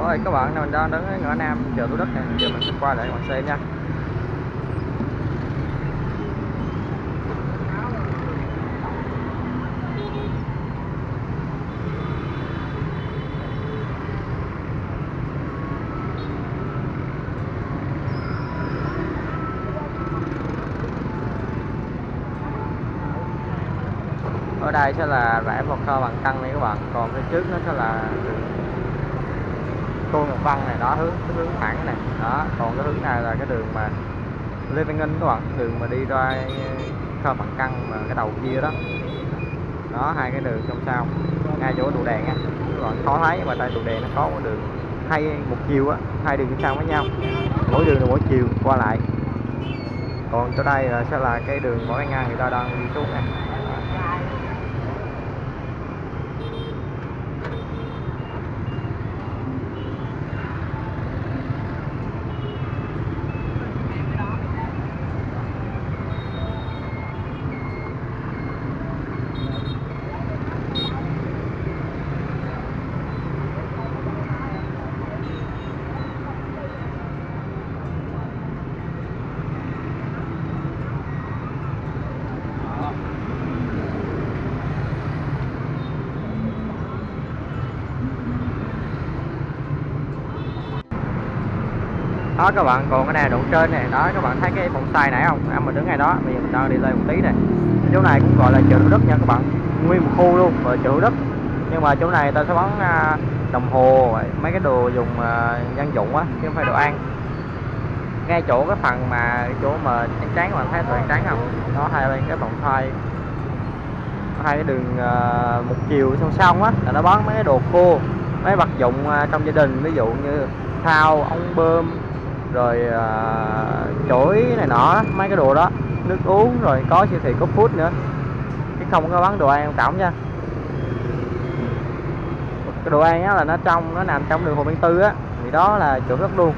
rồi các bạn mình đang đứng ở ngõ Nam chợ Thủ Đức này, giờ mình sẽ qua lại các bạn xem nha. Ở đây sẽ là rẽ vào kho bằng căng này các bạn, còn phía trước nó sẽ là đường Tôn Ngọc Văn này, đó, hướng, cái hướng thẳng này. Đó, còn cái hướng này là cái đường mà Lê Văn ninh các bạn, đường mà đi ra ờ, kho bằng căng mà cái đầu kia đó. Đó, hai cái đường song song, ngay chỗ trụ đèn á. Các bạn khó thấy nhưng mà tại trụ đèn nó có một đường hai một chiều á, hai đường song song với nhau. Mỗi đường là mỗi chiều qua lại. Còn chỗ đây là sẽ là cái đường mỗi ngang người ta đang đi xuống này đó các bạn còn cái này đụng trên này đó các bạn thấy cái phòng xài nãy không? Em mình đứng ngay đó bây giờ mình đang đi lên một tí này. Chỗ này cũng gọi là chợ đất nha các bạn. Nguyên một khu luôn và chợ đất nhưng mà chỗ này ta sẽ bán à, đồng hồ mấy cái đồ dùng à, dân dụng á chứ không phải đồ ăn. Ngay chỗ cái phần mà chỗ mà trắng trắng bạn thấy đoạn trắng không? Đó hai bên cái vòng xoay hai cái đường uh, một chiều song song á là nó bán mấy cái đồ khô mấy vật dụng uh, trong gia đình. Ví dụ như thao ống bơm rồi uh, chổi này nọ mấy cái đồ đó nước uống rồi có siêu thị có food nữa. Chứ không có bán đồ ăn tổng nha. Cái đồ ăn á là nó trong nó nằm trong đường Hồ Văn Tư á. Thì đó là chỗ rất luôn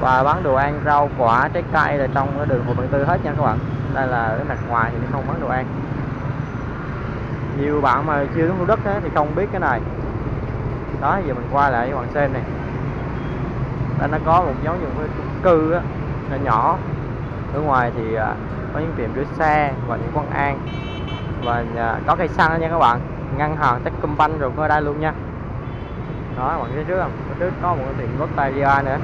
và bán đồ ăn rau quả trái cây là trong cái đường Hồ Văn Tư hết nha các bạn. Đây là cái mặt ngoài thì không bán đồ ăn. Nhiều bạn mà chưa đến Thủ Đức thì không biết cái này. Đó giờ mình qua lại cho bạn xem này đây nó có một dấu hiệu chung cư á, nhỏ nhỏ. Ở ngoài thì à, có những tiệm rửa xe và những quán ăn. Và à, có cây xăng nha các bạn ngân hàng Techcombank rồi ở đây luôn nha. Đó, bạn thấy trước không? Ở trước có một cái tiệm Lotte nữa.